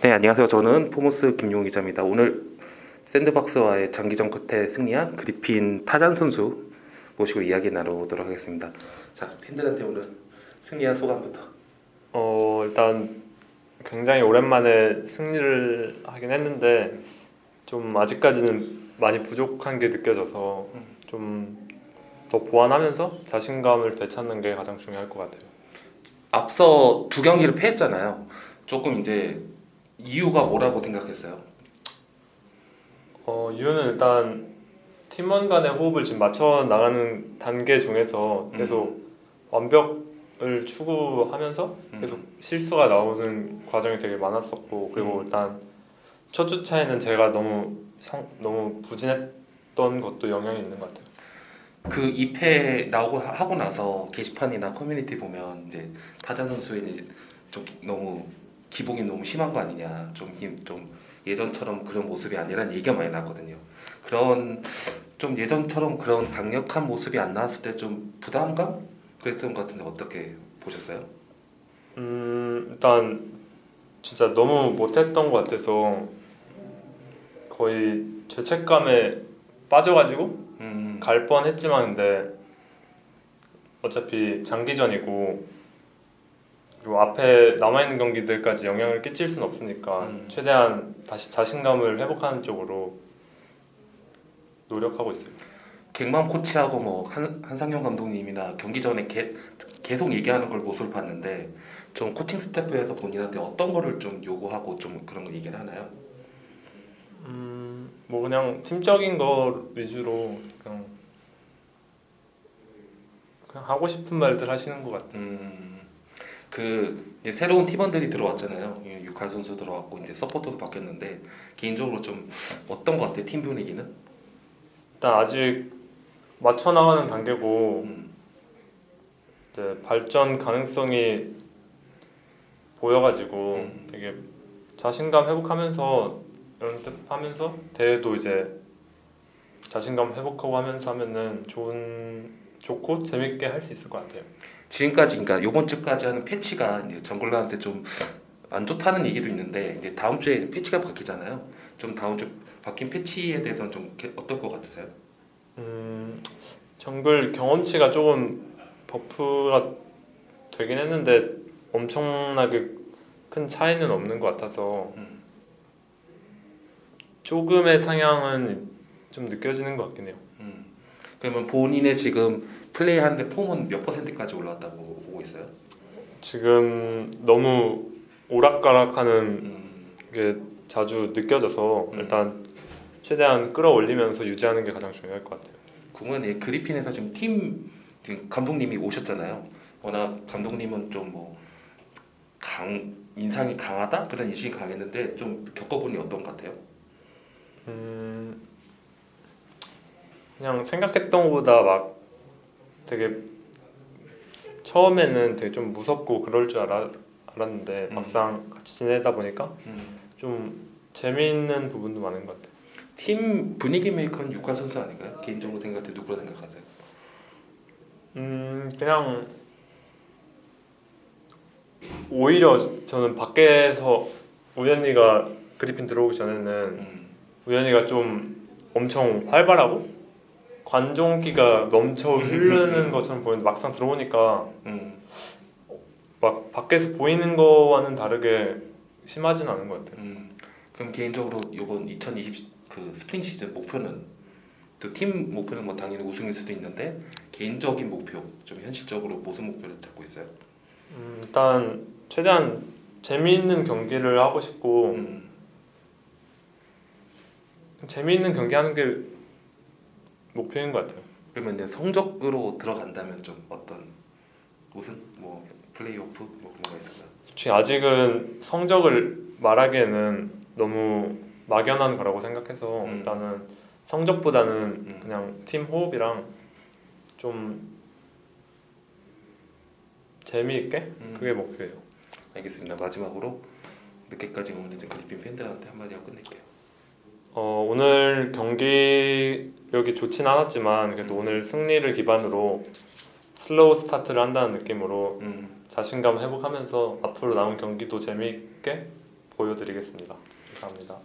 네, 안녕하세요. 저는 포모스 김용 기자입니다. 오늘 샌드박스와의 장기전 끝에 승리한 그리핀 타잔 선수 모시고 이야기 나누도록 하겠습니다. 자, 팬들한테 오늘 승리한 소감부터. 어 일단 굉장히 오랜만에 승리를 하긴 했는데 좀 아직까지는 많이 부족한 게 느껴져서 좀 더 보완하면서 자신감을 되찾는 게 가장 중요할 것 같아요. 앞서 두 경기를 패했잖아요. 조금 이제 이유가 뭐라고 생각했어요? 어 이유는 일단 팀원 간의 호흡을 지금 맞춰 나가는 단계 중에서 계속 완벽을 추구하면서 계속 실수가 나오는 과정이 되게 많았었고 그리고 음. 일단 첫 주차에는 제가 너무 성, 너무 부진했던 것도 영향이 있는 것 같아요. 그 2패 나오고 하- 하고 나서 게시판이나 커뮤니티 보면 이제 선수의 이제 좀 너무 기복이 너무 심한 거 아니냐, 좀, 힘- 좀 예전처럼 그런 모습이 아니라는 얘기가 많이 나거든요. 그런 좀 예전처럼 그런 강력한 모습이 안 나왔을 때 좀 부담감 그랬던 것 같은데 어떻게 보셨어요? 음 일단 진짜 너무 못했던 것 같아서 거의 죄책감에 빠져가지고 음, 갈 뻔했지만 근데 어차피 장기전이고 그리고 앞에 남아있는 경기들까지 영향을 끼칠 수는 없으니까 음. 최대한 다시 자신감을 회복하는 쪽으로 노력하고 있어요. 갱만 코치하고 뭐 한, 한상현 감독님이나 경기 전에 게- 계속 얘기하는 걸 모습을 봤는데 좀 코칭 스태프에서 본인한테 어떤 거를 좀 요구하고 좀 그런 거 얘기를 하나요? 음, 뭐 그냥 팀적인 거 위주로 그냥 그냥 하고 싶은 말들 하시는 것 같아요. 음, 그 새로운 팀원들이 들어왔잖아요. 예, 육할 선수 들어왔고 이제 서포터도 바뀌었는데 개인적으로 좀 어떤 것 같아요? 팀 분위기는? 일단 아직 맞춰 나가는 단계고 음, 이제 발전 가능성이 보여가지고 음. 되게 자신감 회복하면서 연습하면서 대회도 이제 자신감 회복하고 하면서 하면은 좋은 좋고 재밌게 할 수 있을 것 같아요. 지금까지 그러니까 요번 주까지 하는 패치가 이제 정글러한테 좀 안 좋다는 얘기도 있는데 이제 다음 주에 패치가 바뀌잖아요. 좀 다음 주 바뀐 패치에 대해서는 좀 게- 어떨 것 같으세요? 음, 정글 경험치가 조금 버프가 되긴 했는데 엄청나게 큰 차이는 없는 것 같아서 음. 조금의 상향은 좀 느껴지는 것 같긴 해요. 음. 그러면 본인의 지금 플레이하는데 폼은 몇 퍼센트까지 올라왔다고 보고 있어요? 지금 너무 오락가락하는 음. 게 자주 느껴져서 음. 일단 최대한 끌어올리면서 유지하는 게 가장 중요할 것 같아요. 그러면 이 그리핀에서 지금 팀 지금 감독님이 오셨잖아요. 워낙 감독님은 좀 뭐 강 인상이 강하다 그런 인식이 강했는데 좀 겪어보니 어떤 것 같아요? 음, 그냥 생각했던 것보다 막 되게 처음에는 되게 좀 무섭고 그럴 줄 알아, 알았는데 음. 막상 같이 지내다 보니까 음. 좀 재미있는 부분도 많은 것 같아요. 팀 분위기 메이커는 육화 선수 아닌가요? 개인적으로 생각할 때 누구라 생각하세요? 음, 그냥 오히려 저는 밖에서 우연히가 그리핀 들어오기 전에는 음. 우연히가 좀 엄청 활발하고 관종기가 넘쳐 흐르는 것처럼 보이는데 막상 들어오니까 음. 막 밖에서 보이는 거와는 다르게 심하진 않은 것 같아요. 음. 그럼 개인적으로 이번 2020 그 스프링 시즌 목표는 또 팀 목표는 뭐 당연히 우승일 수도 있는데 개인적인 목표 좀 현실적으로 무슨 목표를 잡고 있어요? 음, 일단 최대한 재미있는 경기를 하고 싶고 음. 재미있는 경기 하는 게 목표인 것 같아요. 그러면 이제 성적으로 들어간다면 좀 어떤 우승 뭐 플레이오프 뭐 그런 거 있을까요? 지금 아직은 성적을 말하기에는 너무 막연한 거라고 생각해서 음. 일단은 성적보다는 음. 그냥 팀 호흡이랑 좀 재미있게 음. 그게 목표예요. 알겠습니다. 마지막으로 늦게까지 응원해준 그리핀 팬들한테 한마디 하고 끝낼게요. 어, 오늘 경기력이 좋진 않았지만 그래도 오늘 승리를 기반으로 슬로우 스타트를 한다는 느낌으로 음. 자신감 회복하면서 앞으로 남은 경기도 재미있게 보여드리겠습니다. 감사합니다.